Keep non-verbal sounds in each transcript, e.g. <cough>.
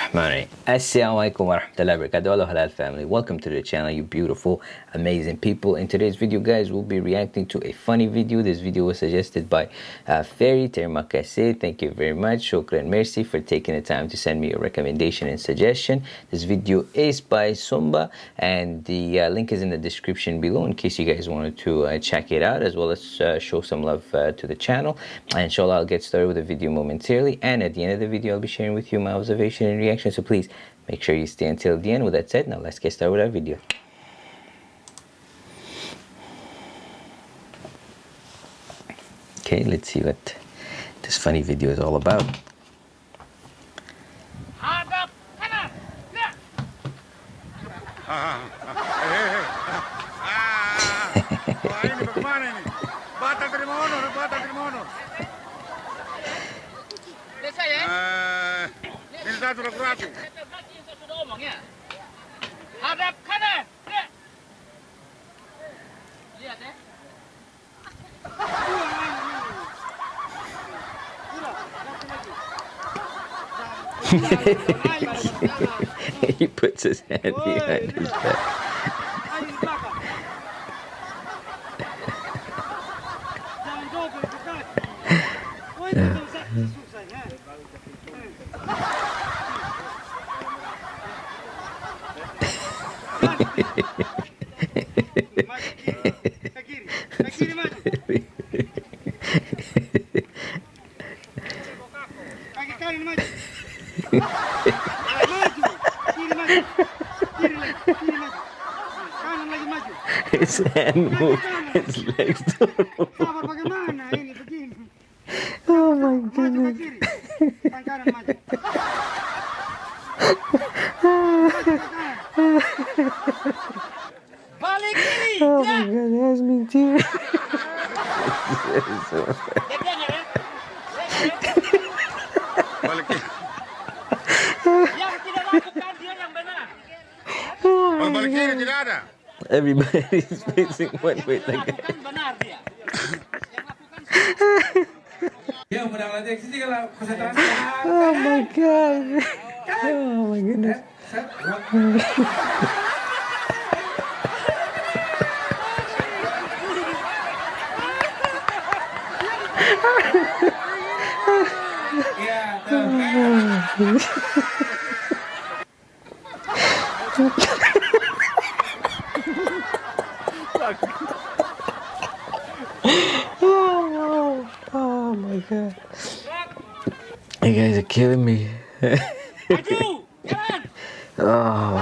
Assalamualaikum warahmatullahi wabarakatuh. Hello halal family. Welcome to the channel you beautiful amazing people. In today's video guys we'll be reacting to a funny video. This video was suggested by uh, Fairy Termakase. Thank you very much. Shukran merci for taking the time to send me a recommendation and suggestion. This video is by Sumba and the uh, link is in the description below in case you guys wanted to uh, check it out as well as uh, show some love uh, to the channel. And inshallah I'll get started with the video momentarily. And at the end of the video I'll be sharing with you my observation and reaction so please Make sure you stay until the end. With that said, now let's get started with our video. Okay, let's see what this funny video is all about. Desa ya? Satu ragu-ragu. ngomongnya. Hadap kanan. Lihat ya. he puts his hand behind his back. <laughs> His hand moved, his legs don't move. Oh my goodness. <laughs> Balik kiri. Yang tidak lakukan dia yang benar. Oh, balik kiri tidak ada. Everybody's facing one way. Lakukan benar dia. Ya, mudah-mudahan sini kalau konsentrasi. oh my god. Oh my goodness. Oh, oh my god. You guys are killing me. Oh.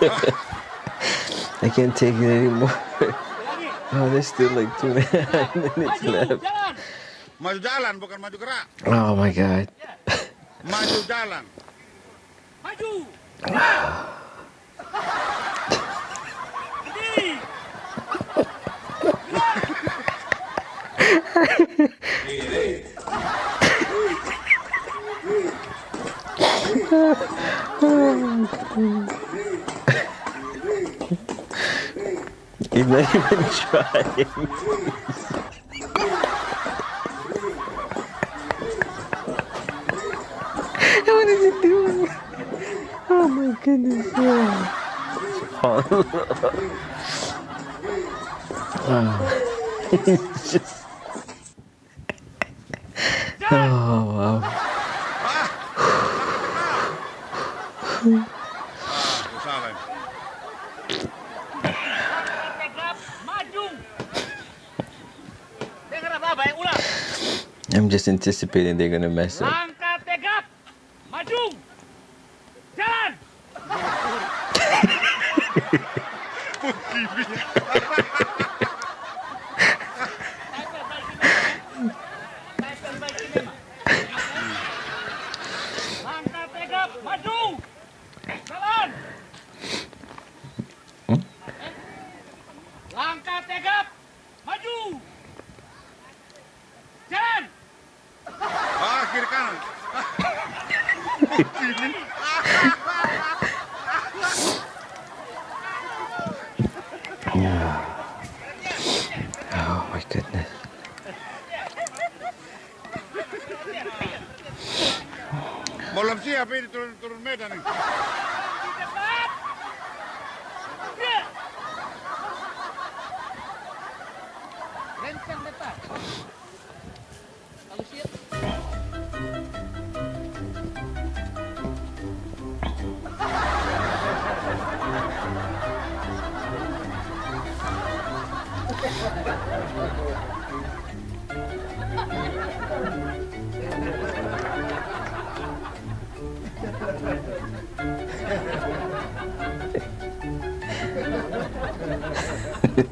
<laughs> I can't take it anymore. Oh, there's still like two and a half minutes left. Maju jalan bukan maju gerak. Oh my god. Maju jalan. Maju. He's not even trying. What is he doing? Oh my goodness. Yeah. Oh. Oh wow. I'm just anticipating they're gonna mess up. yeah. Oh my goodness. Μολοψία πήρε τον τουρμέτανη. Rent and the I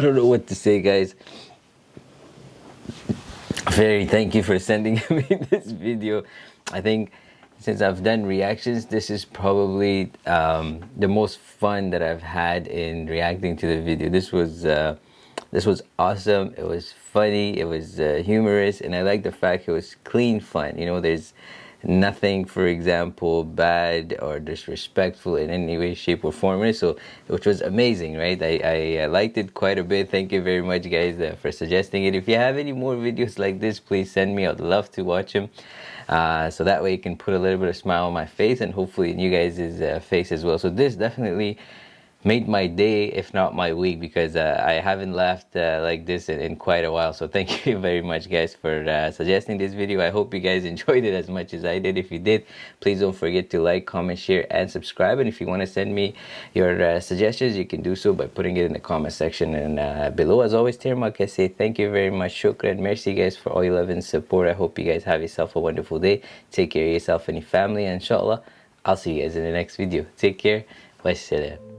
don't know what to say, guys. Very thank you for sending <laughs> me this video. I think since I've done reactions, this is probably um, the most fun that I've had in reacting to the video. This was uh, this was awesome. It was funny. It was uh, humorous, and I like the fact it was clean fun. You know, there's nothing, for example, bad or disrespectful in any way, shape, or form. So, which was amazing, right? I, I, liked it quite a bit. Thank you very much, guys, uh, for suggesting it. If you have any more videos like this, please send me. I'd love to watch them. Uh, so that way you can put a little bit of smile on my face and hopefully in you guys' uh, face as well. So this definitely made my day, if not my week, because uh, I haven't laughed uh, like this in, in, quite a while. So thank <laughs> you very much, guys, for uh, suggesting this video. I hope you guys <laughs> enjoyed it as much as I did. If you did, please don't forget to like, comment, share, and subscribe. And if you want to send me your uh, suggestions, you can do so by putting it in the comment section and uh, below. As always, Tirmak, I say thank you very much. Shukran. Merci, guys, for all your love and support. I hope you guys have yourself a wonderful day. Take care of yourself and your family. And inshallah, I'll see you guys in the next video. Take care. Wassalam.